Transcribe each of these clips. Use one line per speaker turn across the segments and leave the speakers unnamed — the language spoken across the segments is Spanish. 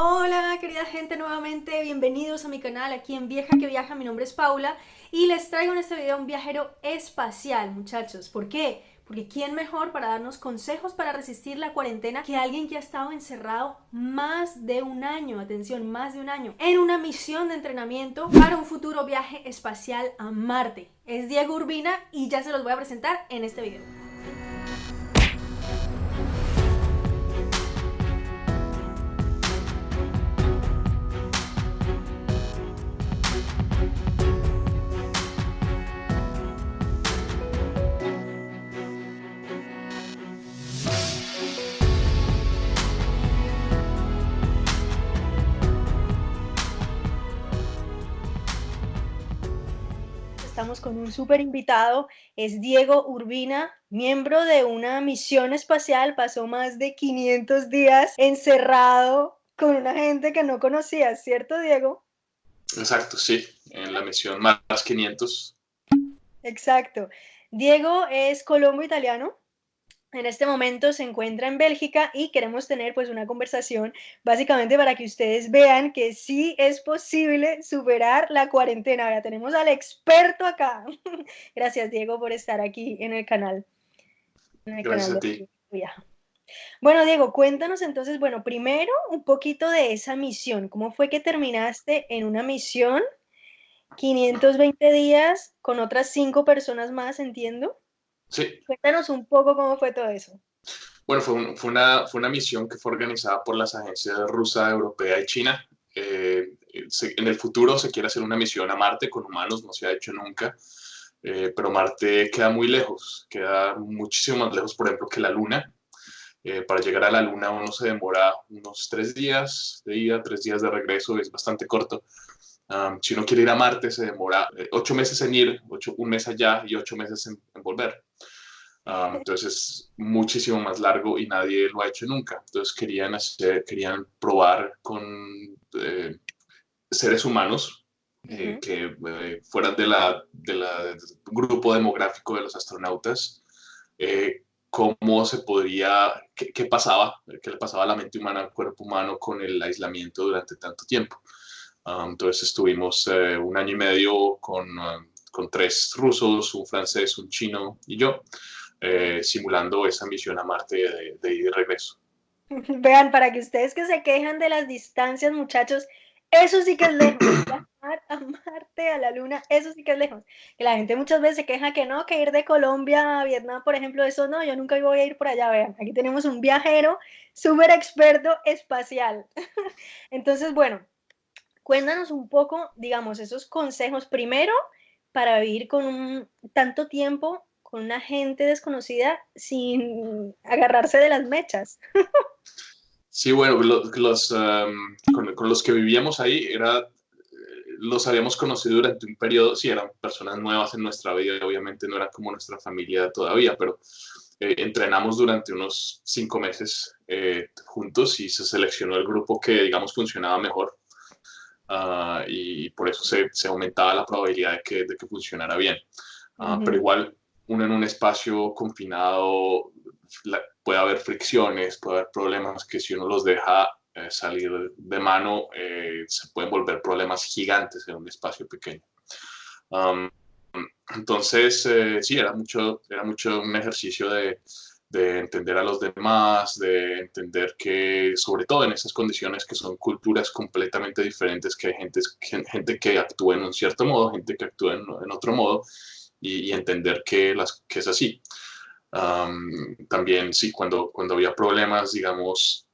Hola querida gente nuevamente, bienvenidos a mi canal aquí en Vieja que Viaja, mi nombre es Paula y les traigo en este video un viajero espacial muchachos, ¿por qué? Porque ¿quién mejor para darnos consejos para resistir la cuarentena que alguien que ha estado encerrado más de un año, atención, más de un año, en una misión de entrenamiento para un futuro viaje espacial a Marte? Es Diego Urbina y ya se los voy a presentar en este video. Estamos con un súper invitado, es Diego Urbina, miembro de una misión espacial, pasó más de 500 días encerrado con una gente que no conocía, ¿cierto Diego?
Exacto, sí, en la misión más 500.
Exacto. Diego es colombo italiano, en este momento se encuentra en Bélgica y queremos tener pues una conversación básicamente para que ustedes vean que sí es posible superar la cuarentena. Ahora tenemos al experto acá. Gracias Diego por estar aquí en el canal.
Gracias a ti.
Bueno Diego, cuéntanos entonces, bueno, primero un poquito de esa misión. ¿Cómo fue que terminaste en una misión 520 días con otras cinco personas más, entiendo?
Sí.
Cuéntanos un poco cómo fue todo eso.
Bueno, fue, fue, una, fue una misión que fue organizada por las agencias rusa, europea y china. Eh, en el futuro se quiere hacer una misión a Marte con humanos, no se ha hecho nunca, eh, pero Marte queda muy lejos, queda muchísimo más lejos, por ejemplo, que la Luna. Eh, para llegar a la Luna uno se demora unos tres días de ida, tres días de regreso, es bastante corto si uno quiere ir a Marte, se demora eh, ocho meses en ir, ocho, un mes allá y ocho meses en, volver. entonces es muchísimo más largo y nadie lo ha hecho nunca. Entonces querían, hacer, querían probar con eh, seres humanos eh, que fueran de la, de la, del grupo demográfico de los astronautas, cómo se podría, qué, qué, pasaba, qué le pasaba a la mente humana, al cuerpo humano con el aislamiento durante tanto tiempo. Ah, entonces estuvimos eh, un año y medio con, ah, con, tres rusos, un francés, un chino y yo, eh, simulando esa misión a Marte de, de, ir y regreso.
Vean, para que ustedes que se quejan de las distancias, muchachos, eso sí que es lejos. a Marte, a la Luna, eso sí que es lejos. Que la gente muchas veces se queja que no, que ir de Colombia a Vietnam, por ejemplo, eso no, yo nunca voy a ir por allá. Vean, aquí tenemos un viajero súper experto espacial. Entonces, bueno, Cuéntanos un poco, digamos, esos consejos primero para vivir con un, tanto tiempo con una gente desconocida sin agarrarse de las mechas.
Sí, bueno, los, con, los que vivíamos ahí era, los habíamos conocido durante un periodo, sí, eran personas nuevas en nuestra vida, obviamente no eran como nuestra familia todavía, pero eh, entrenamos durante unos cinco meses eh, juntos y se seleccionó el grupo que, digamos, funcionaba mejor. Ah, y por eso se, se, aumentaba la probabilidad de que, de que funcionara bien. Ah, pero igual, uno en un espacio confinado puede haber fricciones, puede haber problemas que si uno los deja eh, salir de mano, eh, se pueden volver problemas gigantes en un espacio pequeño. entonces, eh, sí, era mucho, era mucho un ejercicio de, de entender a los demás, de entender que, sobre todo en esas condiciones que son culturas completamente diferentes, que hay gente, gente que actúa en un cierto modo, gente que actúa en, otro modo, y, entender que, las, que es así. también, sí, cuando, cuando había problemas, digamos,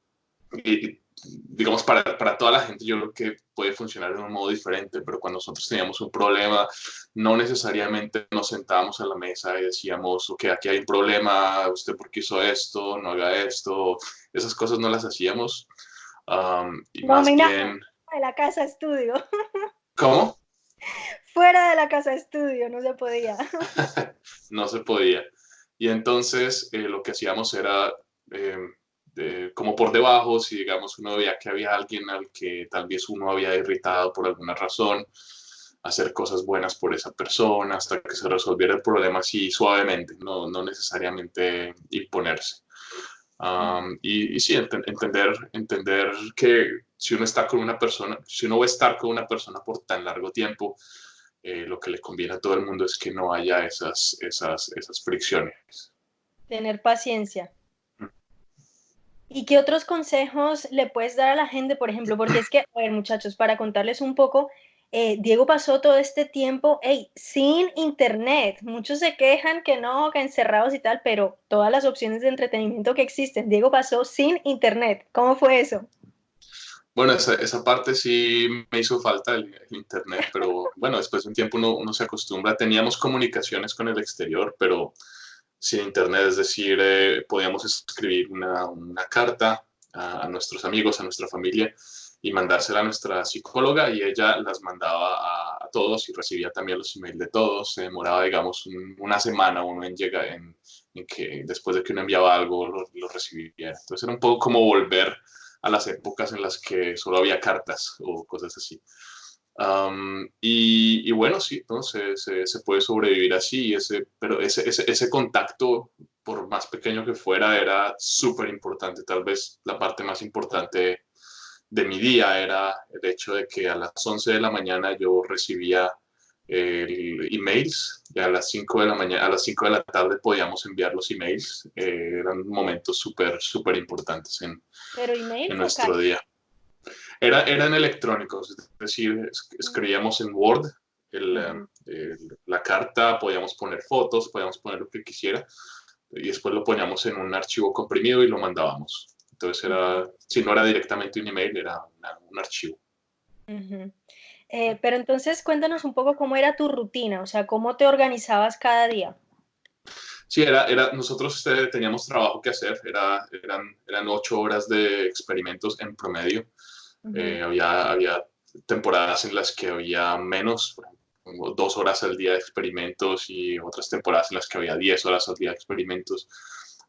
y, digamos, para, para, toda la gente yo creo que puede funcionar de un modo diferente, pero cuando nosotros teníamos un problema, no necesariamente nos sentábamos a la mesa y decíamos, ok, aquí hay un problema, usted por qué hizo esto, no haga esto, esas cosas no las hacíamos.
y no, más bien... de la casa estudio.
¿Cómo?
Fuera de la casa estudio, no se podía.
no se podía. Y entonces eh, lo que hacíamos era... Como por debajo, si digamos uno veía que había alguien al que tal vez uno había irritado por alguna razón, hacer cosas buenas por esa persona hasta que se resolviera el problema así suavemente, no, no necesariamente imponerse. y, sí, entender, entender que si uno está con una persona, si uno va a estar con una persona por tan largo tiempo, eh, lo que le conviene a todo el mundo es que no haya esas, esas, esas fricciones.
Tener paciencia. ¿Y qué otros consejos le puedes dar a la gente, por ejemplo? Porque es que, a ver, muchachos, para contarles un poco, eh, Diego pasó todo este tiempo sin internet. Muchos se quejan que no, que encerrados y tal, pero todas las opciones de entretenimiento que existen, Diego pasó sin internet. ¿Cómo fue eso?
Bueno, esa, esa parte sí me hizo falta el, internet, pero bueno, después de un tiempo uno, uno, se acostumbra. Teníamos comunicaciones con el exterior, pero sin internet, es decir, eh, podíamos escribir una, carta a, nuestros amigos, a nuestra familia, y mandársela a nuestra psicóloga y ella las mandaba a, todos y recibía también los emails de todos. Se demoraba, digamos, una semana uno en llegar, en, que después de que uno enviaba algo lo, lo, recibía. Entonces era un poco como volver a las épocas en las que solo había cartas o cosas así. Y, y, bueno, sí, entonces se, se, puede sobrevivir así, ese, pero ese, ese, ese contacto, por más pequeño que fuera, era súper importante, tal vez la parte más importante de mi día era el hecho de que a las 11 de la mañana yo recibía el emails y a las 5 de la mañana, a las 5 de la tarde podíamos enviar los emails. Eh, eran momentos súper, súper importantes en, en nuestro día. Era, eran electrónicos, es decir, escribíamos en Word la carta, podíamos poner fotos, podíamos poner lo que quisiera y después lo poníamos en un archivo comprimido y lo mandábamos. Entonces, era, si no era directamente un email, era un archivo.
Eh, pero entonces, cuéntanos un poco cómo era tu rutina, o sea, cómo te organizabas cada día.
Sí, era, era, nosotros este, teníamos trabajo que hacer, era, eran, eran ocho horas de experimentos en promedio. Eh, había, había temporadas en las que había menos, dos horas al día de experimentos y otras temporadas en las que había diez horas al día de experimentos.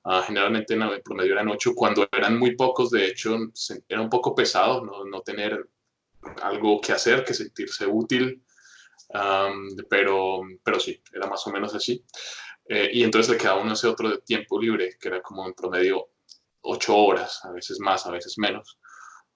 Ah, generalmente en el promedio eran ocho, cuando eran muy pocos, de hecho, era un poco pesado no, no tener algo que hacer, que sentirse útil, pero, pero sí, era más o menos así. Eh, y entonces le quedaba uno ese otro tiempo libre, que era como en promedio ocho horas, a veces más, a veces menos.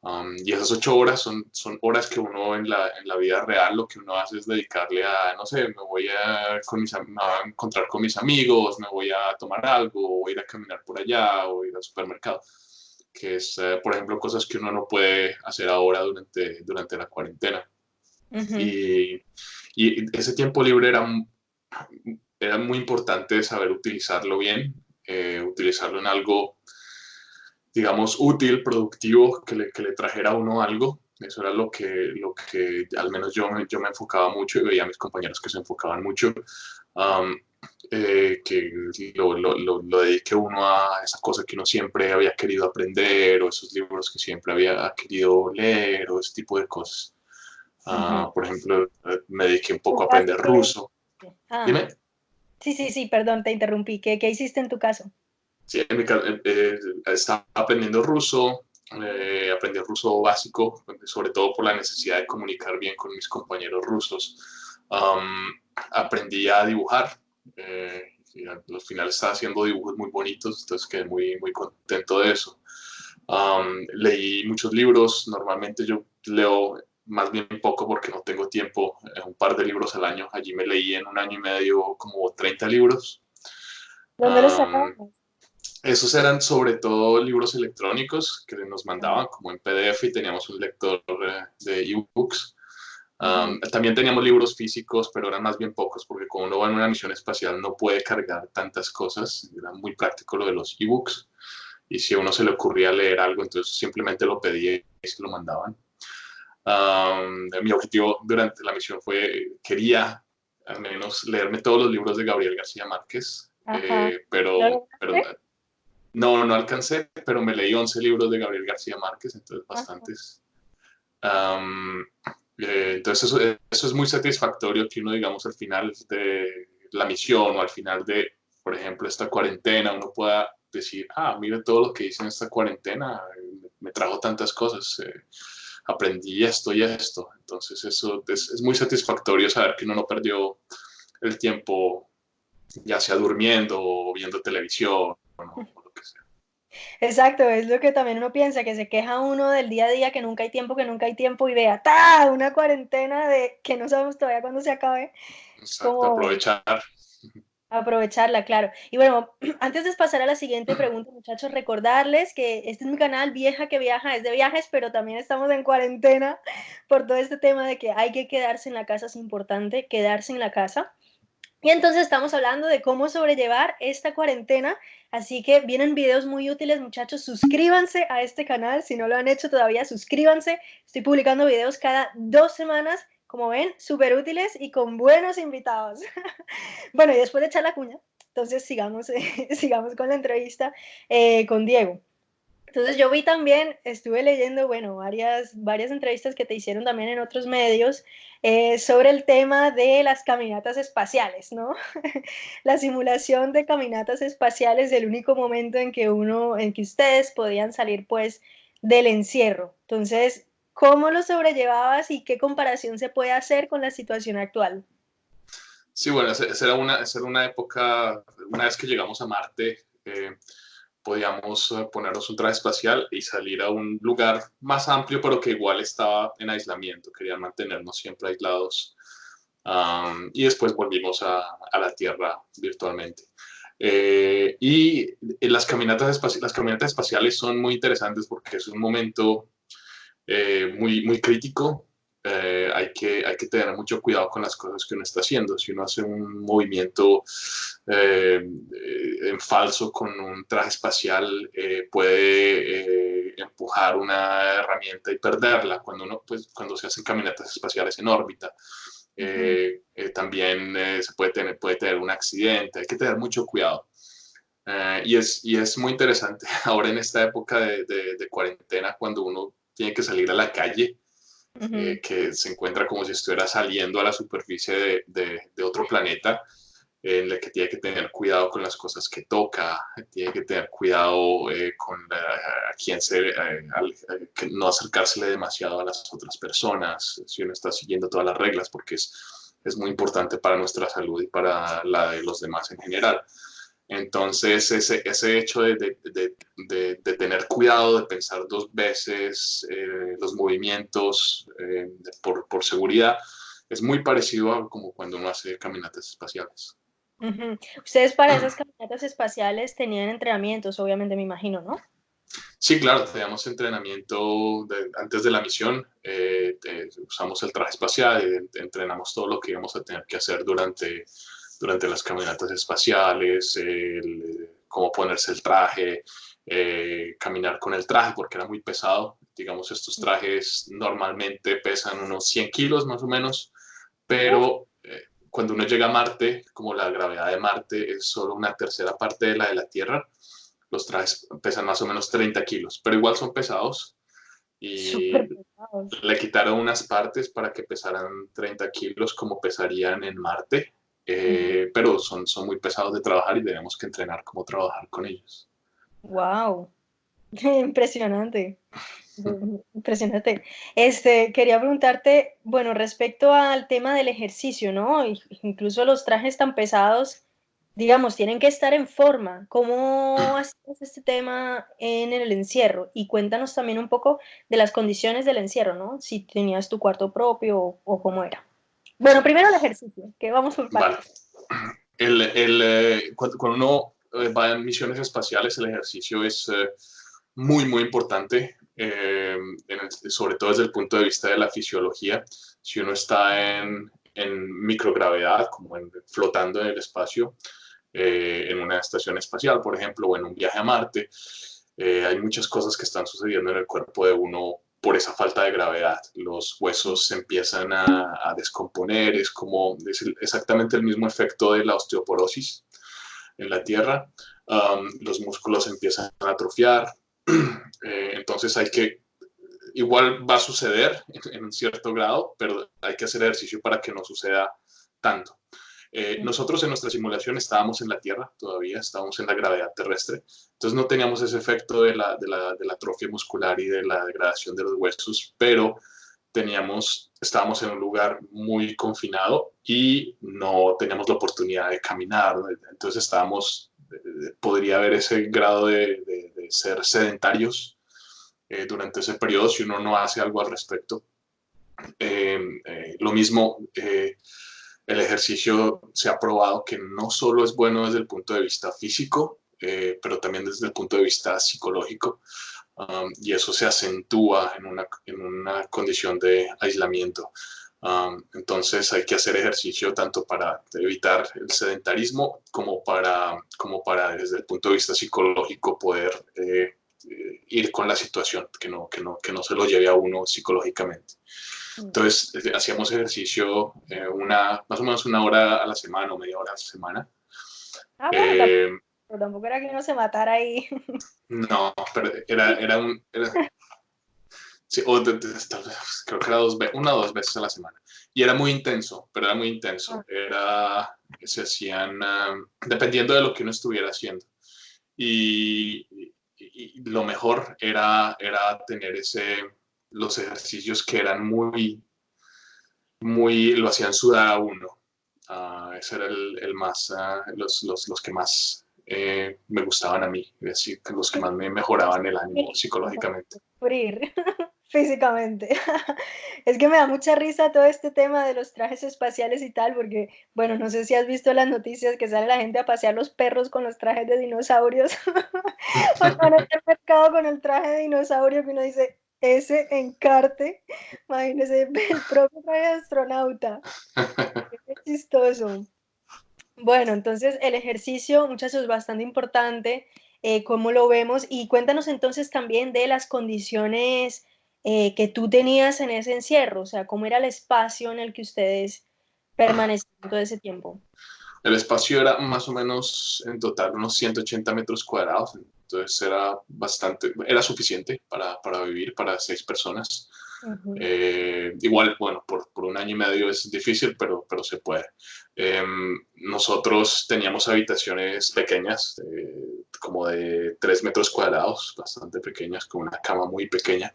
Um, y esas ocho horas son, son horas que uno en la, en la, vida real lo que uno hace es dedicarle a, no sé, me voy a, con mis, a encontrar con mis amigos, me voy a tomar algo, o ir a caminar por allá, o ir al supermercado. Que es, eh, por ejemplo, cosas que uno no puede hacer ahora durante, durante la cuarentena. y, y, ese tiempo libre era, era muy importante saber utilizarlo bien, eh, utilizarlo en algo digamos, útil, productivo, que le, que le trajera a uno algo. Eso era lo que, lo que al menos yo, yo me enfocaba mucho y veía a mis compañeros que se enfocaban mucho. Eh, que lo, lo, lo, dedique uno a esa cosa que uno siempre había querido aprender o esos libros que siempre había querido leer o ese tipo de cosas. Ah, por ejemplo, me dediqué un poco a aprender ruso.
Ah. Dime. Sí, sí, sí, perdón, te interrumpí. ¿Qué, ¿Qué hiciste en tu caso?
Sí, en mi, eh, estaba aprendiendo ruso, eh, aprendí ruso básico, sobre todo por la necesidad de comunicar bien con mis compañeros rusos. aprendí a dibujar, eh, y al final estaba haciendo dibujos muy bonitos, entonces quedé muy, muy contento de eso. leí muchos libros, normalmente yo leo más bien poco porque no tengo tiempo, eh, un par de libros al año, allí me leí en un año y medio como 30 libros.
¿Dónde los sacamos?
Esos eran sobre todo libros electrónicos que nos mandaban como en PDF y teníamos un lector eh, de ebooks. también teníamos libros físicos, pero eran más bien pocos porque como uno va en una misión espacial no puede cargar tantas cosas. Era muy práctico lo de los ebooks. Y si a uno se le ocurría leer algo, entonces simplemente lo pedía y se lo mandaban. mi objetivo durante la misión fue, quería al menos leerme todos los libros de Gabriel García Márquez, eh, pero, pero no, no alcancé, pero me leí 11 libros de Gabriel García Márquez, entonces bastantes. Eh, entonces eso, eso, es muy satisfactorio que uno, digamos, al final de la misión o al final de, por ejemplo, esta cuarentena, uno pueda decir, ah, mire todo lo que hice en esta cuarentena, me trajo tantas cosas, eh, aprendí esto y esto. Entonces eso es, es, muy satisfactorio saber que uno no perdió el tiempo ya sea durmiendo o viendo televisión o,
Exacto, es lo que también uno piensa, que se queja uno del día a día, que nunca hay tiempo, que nunca hay tiempo, y vea, ¡ta! Una cuarentena de que no sabemos todavía cuándo se acabe.
Exacto,
Como
aprovechar.
aprovecharla, claro. Y bueno, antes de pasar a la siguiente pregunta, muchachos, recordarles que este es mi canal Vieja que Viaja, es de viajes, pero también estamos en cuarentena por todo este tema de que hay que quedarse en la casa, es importante quedarse en la casa. Y entonces estamos hablando de cómo sobrellevar esta cuarentena, así que vienen videos muy útiles, muchachos, suscríbanse a este canal, si no lo han hecho todavía, suscríbanse, estoy publicando videos cada dos semanas, como ven, súper útiles y con buenos invitados. bueno, y después de echar la cuña, entonces sigamos, sigamos con la entrevista eh, con Diego. Entonces yo vi también, estuve leyendo, bueno, varias, varias entrevistas que te hicieron también en otros medios eh, sobre el tema de las caminatas espaciales, ¿no? la simulación de caminatas espaciales, el único momento en que uno, en que ustedes podían salir pues del encierro. Entonces, ¿cómo lo sobrellevabas y qué comparación se puede hacer con la situación actual?
Sí, bueno, esa era una, esa una época, una vez que llegamos a Marte, eh, podíamos eh, ponernos un traje espacial y salir a un lugar más amplio, pero que igual estaba en aislamiento. Querían mantenernos siempre aislados. y después volvimos a, a la Tierra virtualmente. Eh, y las caminatas, las caminatas espaciales son muy interesantes porque es un momento eh, muy, muy crítico eh, hay, que, hay que tener mucho cuidado con las cosas que uno está haciendo. Si uno hace un movimiento eh, en falso con un traje espacial, eh, puede empujar una herramienta y perderla cuando, uno, pues, cuando se hacen caminatas espaciales en órbita. también se puede tener, puede tener un accidente, hay que tener mucho cuidado. y, es, y es muy interesante ahora en esta época de, de, de cuarentena, cuando uno tiene que salir a la calle, eh, que se encuentra como si estuviera saliendo a la superficie de, de, otro planeta, en el que tiene que tener cuidado con las cosas que toca, tiene que tener cuidado eh, con a quien se, eh, no acercársele demasiado a las otras personas, si uno está siguiendo todas las reglas, porque es, es muy importante para nuestra salud y para la de los demás en general. Entonces, ese, ese hecho de, de, de, de, tener cuidado, de pensar dos veces eh, los movimientos eh, por, por, seguridad, es muy parecido a como cuando uno hace caminatas espaciales.
Ustedes para esas caminatas espaciales tenían entrenamientos, obviamente me imagino, ¿no?
Sí, claro, teníamos entrenamiento antes de la misión, eh, usamos el traje espacial, entrenamos todo lo que íbamos a tener que hacer durante durante las caminatas espaciales, el, cómo ponerse el traje, eh, caminar con el traje, porque era muy pesado. Digamos, estos trajes normalmente pesan unos 100 kilos más o menos, pero eh, cuando uno llega a Marte, como la gravedad de Marte es solo una tercera parte de la de la Tierra, los trajes pesan más o menos 30 kilos, pero igual son pesados. Y le quitaron unas partes para que pesaran 30 kilos como pesarían en Marte. Eh, pero son, son muy pesados de trabajar y tenemos que entrenar cómo trabajar con ellos.
¡Wow! Impresionante. Impresionante. Este, quería preguntarte, bueno, respecto al tema del ejercicio, ¿no? Incluso los trajes tan pesados, digamos, tienen que estar en forma. ¿Cómo haces este tema en el encierro? Y cuéntanos también un poco de las condiciones del encierro, ¿no? Si tenías tu cuarto propio o, o cómo era. Bueno, primero el ejercicio, que vamos por partes.
El, el, eh, cuando, uno eh, va en misiones espaciales, el ejercicio es eh, muy, muy importante, sobre todo desde el punto de vista de la fisiología. Si uno está en, en microgravedad, como en, flotando en el espacio, en una estación espacial, por ejemplo, o en un viaje a Marte, hay muchas cosas que están sucediendo en el cuerpo de uno por esa falta de gravedad. Los huesos se empiezan a, descomponer, es como es exactamente el mismo efecto de la osteoporosis en la Tierra. Um, los músculos empiezan a atrofiar, eh, entonces hay que, igual va a suceder en un cierto grado, pero hay que hacer ejercicio para que no suceda tanto. Eh, nosotros en nuestra simulación estábamos en la Tierra todavía, estábamos en la gravedad terrestre, entonces no teníamos ese efecto de la, de la, de la atrofia muscular y de la degradación de los huesos, pero teníamos, estábamos en un lugar muy confinado y no teníamos la oportunidad de caminar, entonces estábamos podría haber ese grado de, ser sedentarios eh, durante ese periodo si uno no hace algo al respecto. Em, eh, lo mismo, el ejercicio se ha probado que no solo es bueno desde el punto de vista físico, pero también desde el punto de vista psicológico. Um, y eso se acentúa en una, en una condición de aislamiento. Um, entonces hay que hacer ejercicio tanto para evitar el sedentarismo como para, como para desde el punto de vista psicológico poder eh, eh, ir con la situación, que no, que, no, que no se lo lleve a uno psicológicamente. Entonces eh, hacíamos ejercicio una, más o menos una hora a la semana o media hora a la semana.
Ah, pero tampoco era que uno se matara ahí.
No, pero era, era un... sí, o creo que era dos, una o dos veces a la semana. Y era muy intenso, pero era muy intenso. Ah. Era, se hacían, dependiendo de lo que uno estuviera haciendo. Y, lo mejor era, era tener ese, los ejercicios que eran muy, muy, lo hacían sudar a uno. Uh, ese era el, el más, uh, los, los, los, que más eh, me gustaban a mí, es decir, los que más me mejoraban el ánimo psicológicamente.
Sufrir físicamente. es que me da mucha risa todo este tema de los trajes espaciales y tal, porque, bueno, no sé si has visto las noticias que sale la gente a pasear los perros con los trajes de dinosaurios, o en el mercado con el traje de dinosaurio que uno dice, ese encarte, imagínese, el propio astronauta. Qué chistoso. Bueno, entonces el ejercicio, muchachos, es bastante importante, eh, cómo lo vemos, y cuéntanos entonces también de las condiciones eh, que tú tenías en ese encierro, o sea, cómo era el espacio en el que ustedes permanecieron todo ese tiempo.
El espacio era más o menos en total unos 180 metros cuadrados, entonces era bastante, era suficiente para, para vivir para seis personas. Eh, igual, bueno, por, por, un año y medio es difícil, pero, pero se puede. Em, nosotros teníamos habitaciones pequeñas, como de 3 metros cuadrados, bastante pequeñas, con una cama muy pequeña.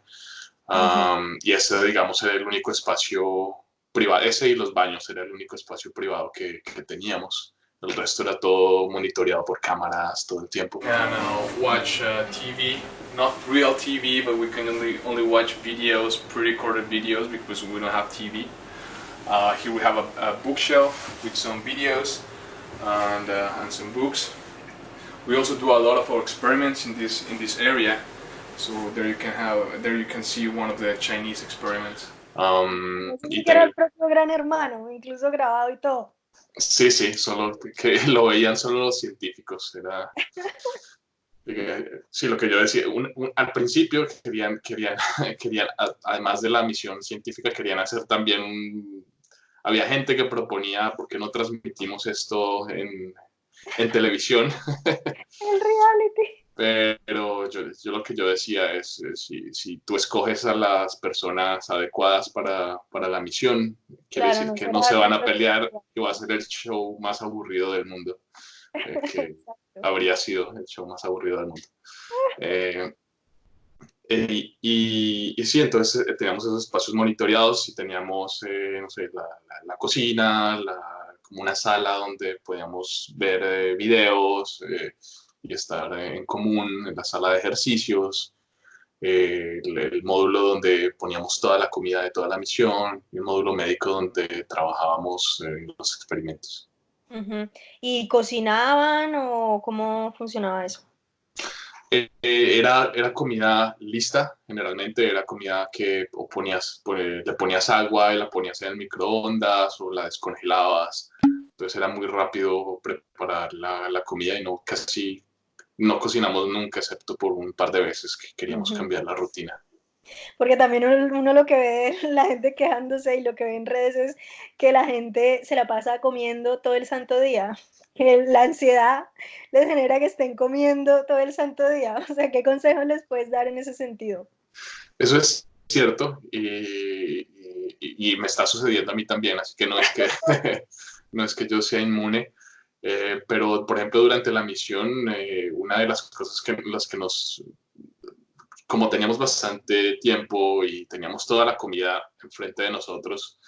y ese, digamos, era el único espacio privado, ese y los baños era el único espacio privado que, que teníamos. El resto era todo monitoreado por cámaras todo el tiempo.
Can uh, watch uh, TV, not real TV, but we can only, only watch videos, pre-recorded videos because we don't have TV. Uh, here we have a, a, bookshelf with some videos and, uh, and some books. We also do a lot of our experiments in this in this area. So there you can have there you can see one of the Chinese experiments.
Um, y era el propio gran hermano, incluso grabado y todo.
Sí, sí, solo que lo veían solo los científicos. Era, sí, lo que yo decía, al principio querían, querían, querían, además de la misión científica, querían hacer también un... Había gente que proponía, ¿por qué no transmitimos esto en, en televisión?
El reality.
Pero yo, yo, lo que yo decía es, si, si, tú escoges a las personas adecuadas para, para la misión, quiere decir que no se van a pelear y va a ser el show más aburrido del mundo. Eh, que habría sido el show más aburrido del mundo. Eh, eh, y, y, sí, entonces teníamos esos espacios monitoreados y teníamos, no sé, la, la, cocina, la, como una sala donde podíamos ver videos, y estar en común en la sala de ejercicios, eh, el, módulo donde poníamos toda la comida de toda la misión, y el módulo médico donde trabajábamos en los experimentos.
¿Y cocinaban o cómo funcionaba eso?
Eh, eh, era, era comida lista, generalmente era comida que ponías, pues, le ponías agua y la ponías en el microondas o la descongelabas. Entonces era muy rápido preparar la, la comida y no casi no cocinamos nunca, excepto por un par de veces que queríamos cambiar la rutina.
Porque también uno, lo que ve la gente quejándose y lo que ve en redes es que la gente se la pasa comiendo todo el santo día, que la ansiedad les genera que estén comiendo todo el santo día. O sea, ¿qué consejos les puedes dar en ese sentido?
Eso es cierto y, y me está sucediendo a mí también, así que no es que, no es que yo sea inmune. Eh, pero, por ejemplo, durante la misión, eh, una de las cosas que, las que nos, como teníamos bastante tiempo y teníamos toda la comida enfrente de nosotros,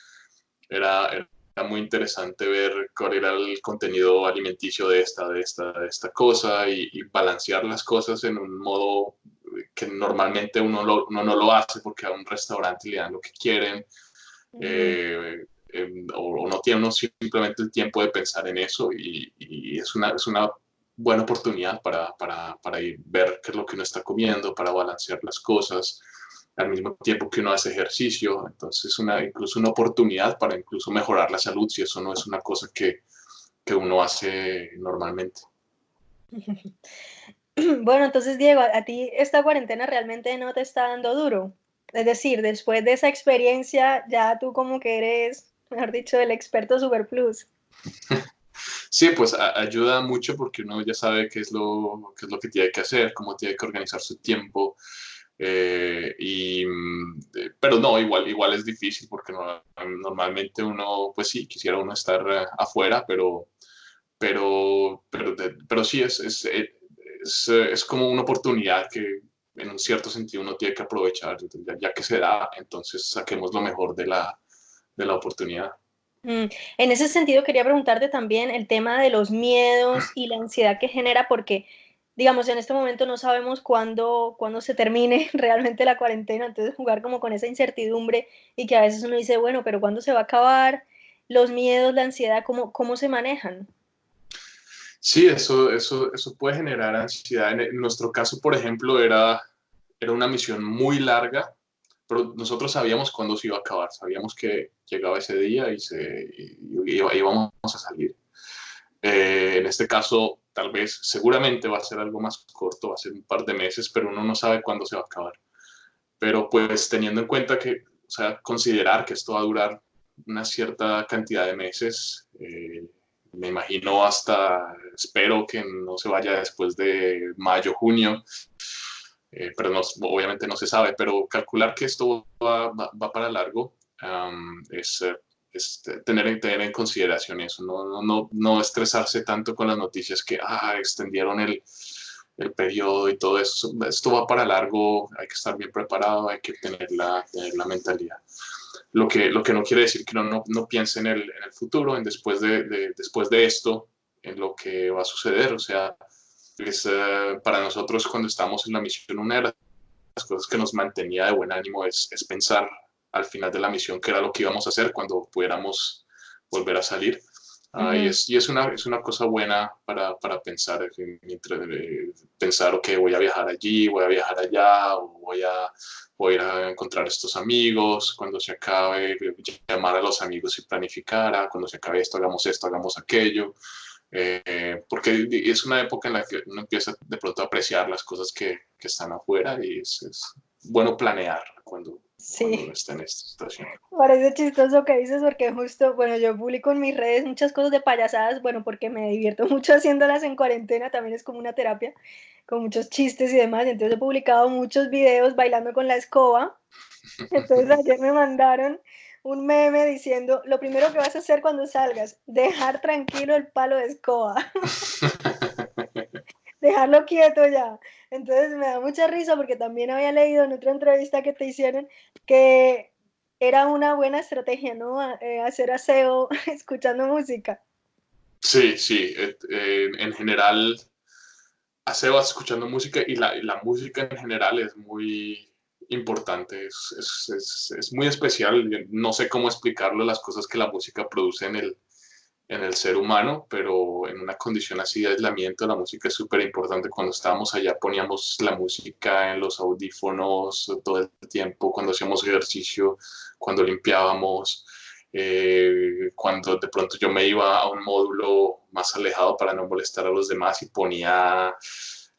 era, muy interesante ver cuál era el contenido alimenticio de esta, de esta, de esta cosa y, balancear las cosas en un modo que normalmente uno, no lo hace porque a un restaurante le dan lo que quieren. Eh, em, o, no tiene uno simplemente el tiempo de pensar en eso y, y es, una, es una buena oportunidad para, para, para ir, ver qué es lo que uno está comiendo, para balancear las cosas al mismo tiempo que uno hace ejercicio. Entonces, una, incluso una oportunidad para incluso mejorar la salud, si eso no es una cosa que, que uno hace normalmente.
Bueno, entonces, Diego, a ti esta cuarentena realmente no te está dando duro. Es decir, después de esa experiencia, ya tú como que eres, mejor dicho, el experto Super Plus.
Sí, pues ayuda mucho porque uno ya sabe qué es, lo, qué es lo que tiene que hacer, cómo tiene que organizar su tiempo, eh, y, mm, eh, pero no, igual, igual es difícil porque normalmente uno, pues sí, quisiera uno estar eh, afuera, pero, pero, pero, pero sí, es, es, es, es, como una oportunidad que en un cierto sentido uno tiene que aprovechar, ya, que se da, entonces saquemos lo mejor de la, de la oportunidad.
Mm, en ese sentido quería preguntarte también el tema de los miedos y la ansiedad que genera, porque digamos, en este momento no sabemos cuándo, cuándo se termine realmente la cuarentena, entonces jugar como con esa incertidumbre y que a veces uno dice, bueno, pero ¿cuándo se va a acabar? Los miedos, la ansiedad, ¿cómo, cómo se manejan?
Sí, eso, eso, eso puede generar ansiedad. En, nuestro caso, por ejemplo, era, era una misión muy larga, pero nosotros sabíamos cuándo se iba a acabar, sabíamos que llegaba ese día y, se, íbamos a salir. Eh, en este caso, tal vez, seguramente va a ser algo más corto, va a ser un par de meses, pero uno no sabe cuándo se va a acabar. Pero pues teniendo en cuenta que, o sea, considerar que esto va a durar una cierta cantidad de meses, eh, me imagino hasta, espero que no se vaya después de mayo, junio, eh, pero no, obviamente no se sabe, pero calcular que esto va, va, para largo es este, tener, tener en consideración eso, no, no, no, estresarse tanto con las noticias que ah, extendieron el, el periodo y todo eso. Esto va para largo, hay que estar bien preparado, hay que tener la, la mentalidad. Lo que, lo que no quiere decir que no, no piense en el, en el, futuro, en después de, después de esto, en lo que va a suceder. O sea, es, eh, para nosotros cuando estamos en la misión, una de las cosas que nos mantenía de buen ánimo es, es pensar al final de la misión, que era lo que íbamos a hacer cuando pudiéramos volver a salir. Ah, y, es, y es, una, es una cosa buena para, para pensar, mientras, pensar, ok, voy a viajar allí, voy a viajar allá, o voy a, voy a ir a encontrar estos amigos, cuando se acabe, llamar a los amigos y planificar, ah, cuando se acabe esto, hagamos esto, hagamos aquello. Eh, porque es una época en la que uno empieza de pronto a apreciar las cosas que, que están afuera y es, es bueno planear cuando, Sí. está en esta situación.
Parece chistoso que dices porque justo, bueno, yo publico en mis redes muchas cosas de payasadas, bueno, porque me divierto mucho haciéndolas en cuarentena, también es como una terapia, con muchos chistes y demás, entonces he publicado muchos videos bailando con la escoba, entonces ayer me mandaron un meme diciendo, lo primero que vas a hacer cuando salgas, dejar tranquilo el palo de escoba. dejarlo quieto ya. Entonces me da mucha risa porque también había leído en otra entrevista que te hicieron que era una buena estrategia, ¿no? Eh, hacer aseo escuchando música.
Sí, sí. Eh, en general, aseo escuchando música y la, la, música en general es muy importante, es, es, es, muy especial. No sé cómo explicarlo, las cosas que la música produce en el, en el ser humano, pero en una condición así de aislamiento la música es súper importante. Cuando estábamos allá poníamos la música en los audífonos todo el tiempo, cuando hacíamos ejercicio, cuando limpiábamos, eh, cuando de pronto yo me iba a un módulo más alejado para no molestar a los demás y ponía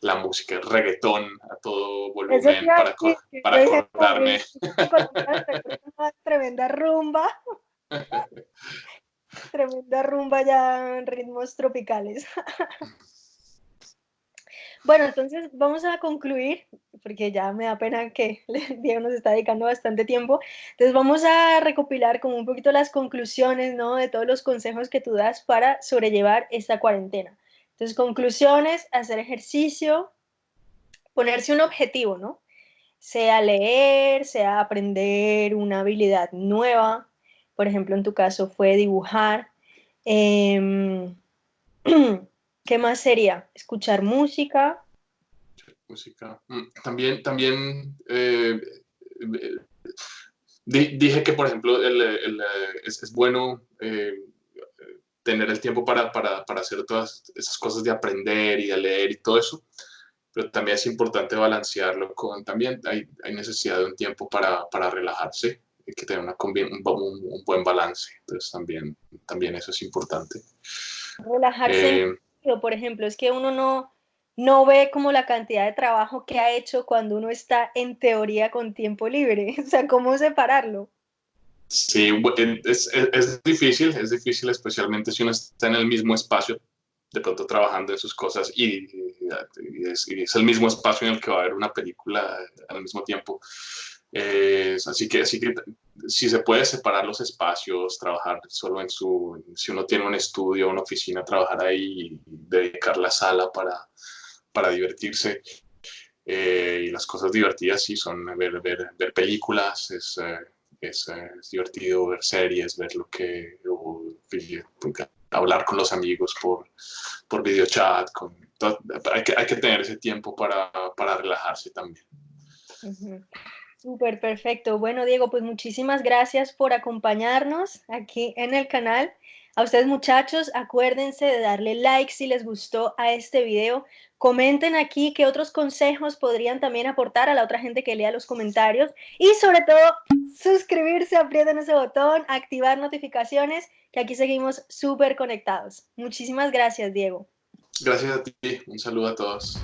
la música, reggaetón a todo volumen para, para acordarme.
Tremenda rumba. Tremenda rumba ya en ritmos tropicales. Bueno, entonces vamos a concluir, porque ya me da pena que Diego nos está dedicando bastante tiempo. Entonces vamos a recopilar como un poquito las conclusiones, ¿no? De todos los consejos que tú das para sobrellevar esta cuarentena. Entonces, conclusiones, hacer ejercicio, ponerse un objetivo, ¿no? Sea leer, sea aprender una habilidad nueva, por ejemplo, en tu caso fue dibujar. Em, ¿Qué más sería? ¿Escuchar música?
Música. Mm, también, también eh, dije que, por ejemplo, es, bueno eh, tener el tiempo para, para, para, hacer todas esas cosas de aprender y de leer y todo eso, pero también es importante balancearlo con, también hay, hay necesidad de un tiempo para, para relajarse, y que tenga una, un, un, buen balance, entonces también, también eso es importante.
Relajarse, eh, por ejemplo, es que uno no, no ve como la cantidad de trabajo que ha hecho cuando uno está en teoría con tiempo libre, o sea, ¿cómo separarlo?
Sí, es, es, difícil, es difícil especialmente si uno está en el mismo espacio, de pronto trabajando en sus cosas y, es, el mismo espacio en el que va a haber una película al mismo tiempo. así, que, así que si se puede separar los espacios, trabajar solo en su, si uno tiene un estudio, una oficina, trabajar ahí y dedicar la sala para, para divertirse. Eh, y las cosas divertidas sí son ver, ver, ver películas, es, eh, es, es, divertido ver series, ver lo que, hablar con los amigos por, por videochat, con, hay, que, hay que tener ese tiempo para, para relajarse también.
Súper perfecto. Bueno, Diego, pues muchísimas gracias por acompañarnos aquí en el canal. A ustedes muchachos, acuérdense de darle like si les gustó a este video. Comenten aquí qué otros consejos podrían también aportar a la otra gente que lea los comentarios. Y sobre todo, suscribirse, aprieten ese botón, activar notificaciones, que aquí seguimos súper conectados. Muchísimas gracias, Diego.
Gracias a ti. Un saludo a todos.